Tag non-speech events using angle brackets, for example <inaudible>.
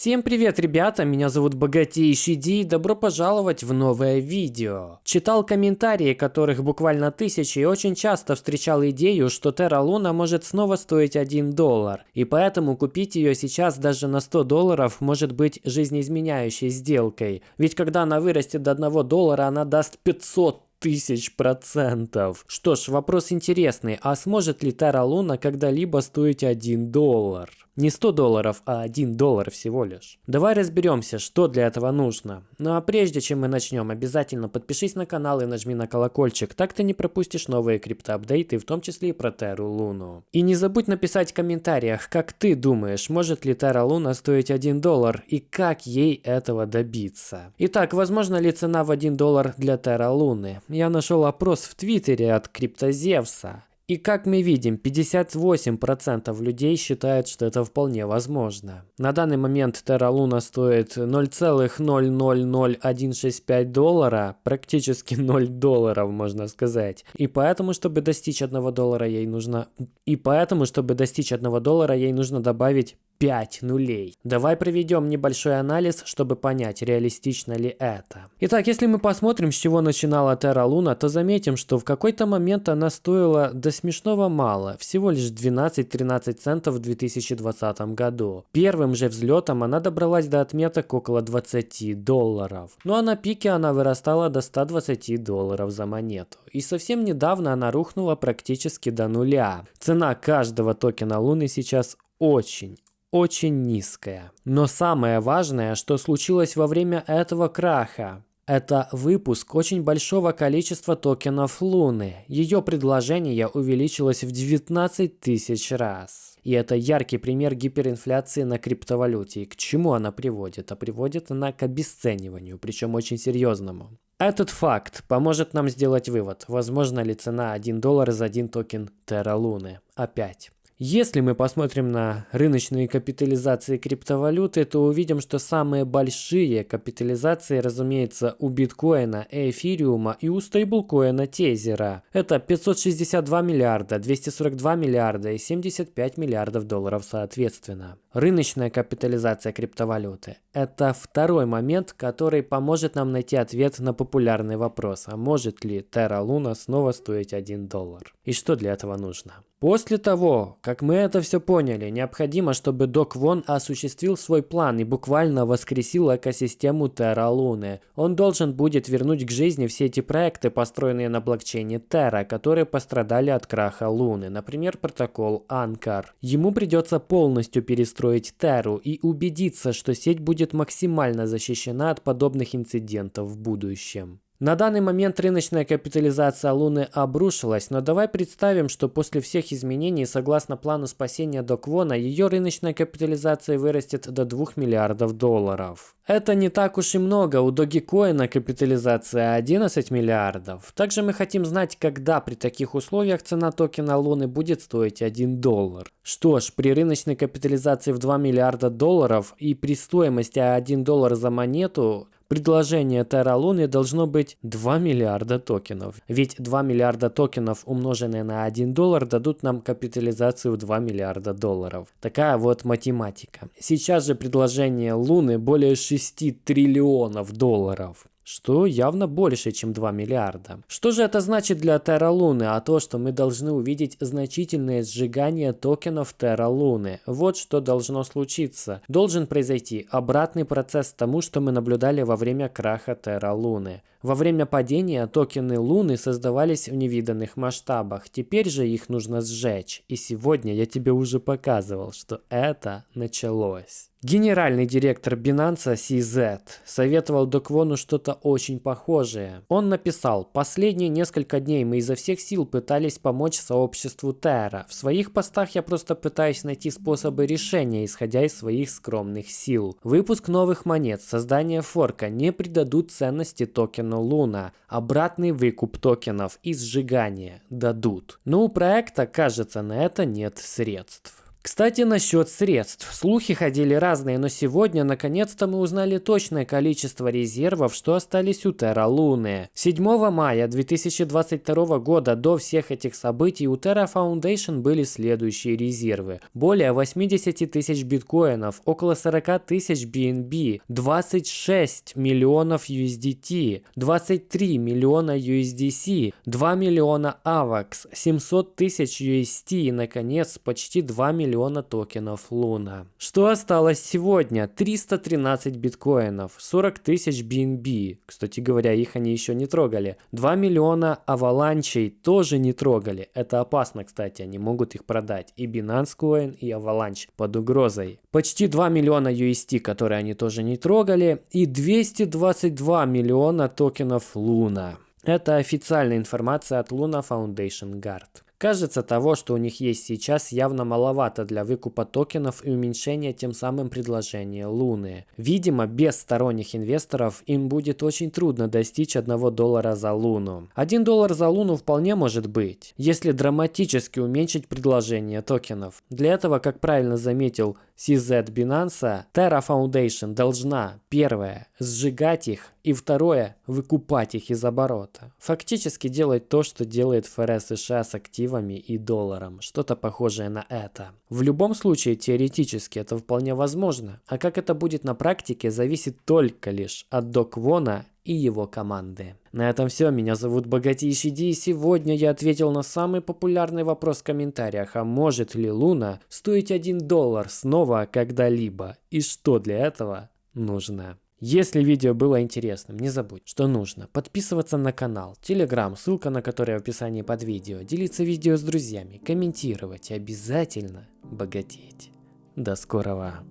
Всем привет, ребята, меня зовут Богатейший Ди, добро пожаловать в новое видео. Читал комментарии, которых буквально тысячи, и очень часто встречал идею, что Terra Luna может снова стоить 1 доллар, и поэтому купить ее сейчас даже на 100 долларов может быть жизнеизменяющей сделкой. Ведь когда она вырастет до 1 доллара, она даст 500 тысяч процентов. Что ж, вопрос интересный, а сможет ли Terra Luna когда-либо стоить 1 доллар? Не 100 долларов, а 1 доллар всего лишь. Давай разберемся, что для этого нужно. Ну а прежде чем мы начнем, обязательно подпишись на канал и нажми на колокольчик, так ты не пропустишь новые криптоапдейты, в том числе и про Terra Luna. И не забудь написать в комментариях, как ты думаешь, может ли Terra Luna стоить 1 доллар и как ей этого добиться. Итак, возможно ли цена в 1 доллар для Terra Luna? Я нашел опрос в Твиттере от Криптозевса. И как мы видим, 58% людей считают, что это вполне возможно. На данный момент Terra Luna стоит 0,000165 доллара, практически <laughs> 0 долларов, можно сказать. И поэтому, чтобы достичь 1 доллара, ей нужно... И поэтому, чтобы достичь 1 доллара, ей нужно добавить 5 нулей. Давай проведем небольшой анализ, чтобы понять, реалистично ли это. Итак, если мы посмотрим, с чего начинала Terra Luna, то заметим, что в какой-то момент она стоила до смешного мало, всего лишь 12-13 центов в 2020 году. Первым же взлетом она добралась до отметок около 20 долларов. Ну а на пике она вырастала до 120 долларов за монету. И совсем недавно она рухнула практически до нуля. Цена каждого токена Луны сейчас очень, очень низкая. Но самое важное, что случилось во время этого краха, это выпуск очень большого количества токенов Луны. Ее предложение увеличилось в 19 тысяч раз. И это яркий пример гиперинфляции на криптовалюте. И к чему она приводит? А приводит она к обесцениванию, причем очень серьезному. Этот факт поможет нам сделать вывод, возможно ли цена 1 доллар за один токен Terra Luna. Опять. Если мы посмотрим на рыночные капитализации криптовалюты, то увидим, что самые большие капитализации, разумеется, у биткоина, эфириума и у стейблкоина тезера. Это 562 миллиарда, 242 миллиарда и 75 миллиардов долларов соответственно. Рыночная капитализация криптовалюты – это второй момент, который поможет нам найти ответ на популярный вопрос, а может ли Terra Luna снова стоить 1 доллар? И что для этого нужно? После того, как мы это все поняли, необходимо, чтобы Док Вон осуществил свой план и буквально воскресил экосистему Terra Luna. Он должен будет вернуть к жизни все эти проекты, построенные на блокчейне Terra, которые пострадали от краха Луны, например, протокол Anchor. Ему придется полностью перестроить Terra и убедиться, что сеть будет максимально защищена от подобных инцидентов в будущем. На данный момент рыночная капитализация Луны обрушилась, но давай представим, что после всех изменений, согласно плану спасения Доквона, ее рыночная капитализация вырастет до 2 миллиардов долларов. Это не так уж и много, у Dogecoin капитализация 11 миллиардов. Также мы хотим знать, когда при таких условиях цена токена Луны будет стоить 1 доллар. Что ж, при рыночной капитализации в 2 миллиарда долларов и при стоимости 1 доллар за монету, предложение Terra Luna должно быть 2 миллиарда токенов. Ведь 2 миллиарда токенов, умноженные на 1 доллар, дадут нам капитализацию в 2 миллиарда долларов. Такая вот математика. Сейчас же предложение Луны более 6 триллионов долларов что явно больше, чем 2 миллиарда. Что же это значит для Terra Luna? А то, что мы должны увидеть значительное сжигание токенов Terra Luna. Вот что должно случиться. Должен произойти обратный процесс тому, что мы наблюдали во время краха Terra Luna. Во время падения токены Луны создавались в невиданных масштабах. Теперь же их нужно сжечь. И сегодня я тебе уже показывал, что это началось. Генеральный директор Binance CZ советовал Доквону что-то очень похожее. Он написал, последние несколько дней мы изо всех сил пытались помочь сообществу Terra. В своих постах я просто пытаюсь найти способы решения, исходя из своих скромных сил. Выпуск новых монет, создание форка не придадут ценности токену Луна. Обратный выкуп токенов и сжигание дадут. Но у проекта, кажется, на это нет средств. Кстати, насчет средств. Слухи ходили разные, но сегодня наконец-то мы узнали точное количество резервов, что остались у Terra Луны. 7 мая 2022 года до всех этих событий у Terra Foundation были следующие резервы. Более 80 тысяч биткоинов, около 40 тысяч BNB, 26 миллионов USDT, 23 миллиона USDC, 2 миллиона AVAX, 700 тысяч UST и, наконец, почти 2 миллиона токенов Луна. Что осталось сегодня? 313 биткоинов, 40 тысяч BNB. Кстати говоря, их они еще не трогали. 2 миллиона аваланчей тоже не трогали. Это опасно, кстати, они могут их продать. И Binance Coin, и Avalanche под угрозой. Почти 2 миллиона UST, которые они тоже не трогали. И 222 миллиона токенов Луна. Это официальная информация от Luna Foundation Guard. Кажется, того, что у них есть сейчас, явно маловато для выкупа токенов и уменьшения тем самым предложения Луны. Видимо, без сторонних инвесторов им будет очень трудно достичь 1 доллара за Луну. 1 доллар за Луну вполне может быть, если драматически уменьшить предложение токенов. Для этого, как правильно заметил CZ Binance, Terra Foundation должна, первое, сжигать их, и второе, выкупать их из оборота. Фактически делать то, что делает ФРС США с активами и долларом, что-то похожее на это. В любом случае, теоретически это вполне возможно, а как это будет на практике, зависит только лишь от Док Вона и его команды. На этом все. Меня зовут Богатейший Ди, и сегодня я ответил на самый популярный вопрос в комментариях, а может ли Луна стоить 1 доллар снова когда-либо, и что для этого нужно. Если видео было интересным, не забудь, что нужно подписываться на канал, телеграм, ссылка на который в описании под видео, делиться видео с друзьями, комментировать и обязательно богатеть. До скорого!